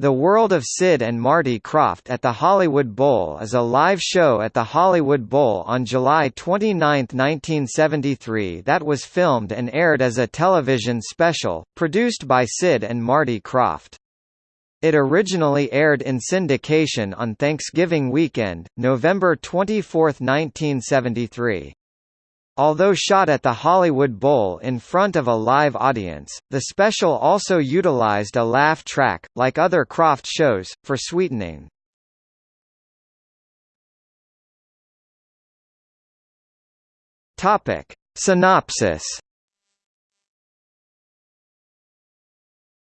The World of Sid and Marty Krofft at the Hollywood Bowl is a live show at the Hollywood Bowl on July 29, 1973 that was filmed and aired as a television special, produced by Sid and Marty Krofft. It originally aired in syndication on Thanksgiving weekend, November 24, 1973. Although shot at the Hollywood Bowl in front of a live audience, the special also utilized a laugh track, like other Krofft shows, for sweetening. Topic. Synopsis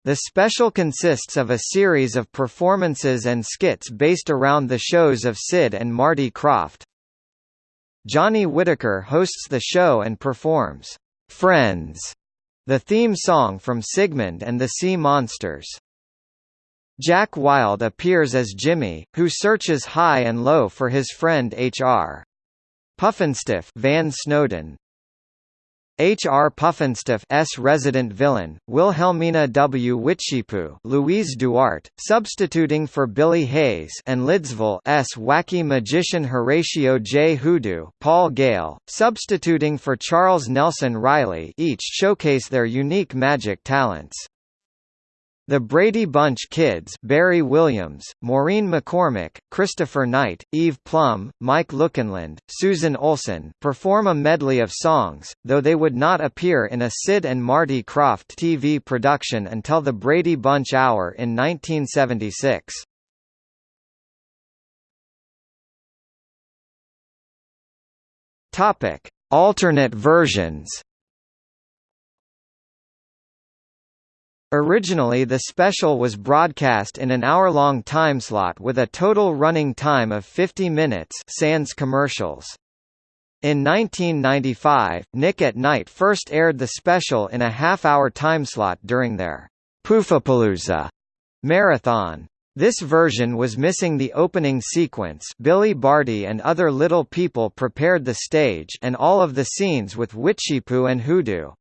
The special consists of a series of performances and skits based around the shows of Sid and Marty Krofft, Johnny Whitaker hosts the show and performs Friends, the theme song from Sigmund and the Sea Monsters. Jack Wild appears as Jimmy, who searches high and low for his friend H.R. Pufnstuf Van Snowden, H. R. Pufnstuf's resident villain, Wilhelmina W. Witchiepoo Louise DuArt, substituting for Billie Hayes and Lidsville's wacky magician Horatio J. Hoodoo Paul Gale, substituting for Charles Nelson Reilly each showcase their unique magic talents. The Brady Bunch Kids Barry Williams, Maureen McCormick, Christopher Knight, Eve Plumb, Mike Lookinland, Susan Olson perform a medley of songs, though they would not appear in a Sid and Marty Krofft TV production until the Brady Bunch Hour in 1976. Topic: Alternate versions Originally the special was broadcast in an hour-long timeslot with a total running time of 50 minutes sans commercials. In 1995, Nick at Nite first aired the special in a half-hour timeslot during their Poofapalooza marathon. This version was missing the opening sequence Billy Barty and other little people prepared the stage and all of the scenes with Witchiepoo and Hoodoo.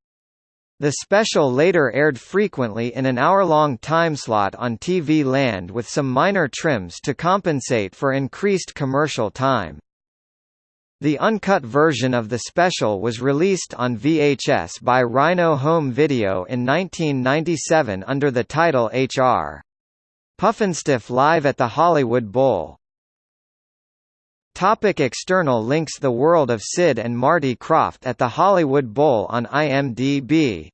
The special later aired frequently in an hour-long timeslot on TV Land with some minor trims to compensate for increased commercial time. The uncut version of the special was released on VHS by Rhino Home Video in 1997 under the title H.R. Pufnstuf Live at the Hollywood Bowl. Topic external links The World of Sid and Marty Krofft at the Hollywood Bowl on IMDb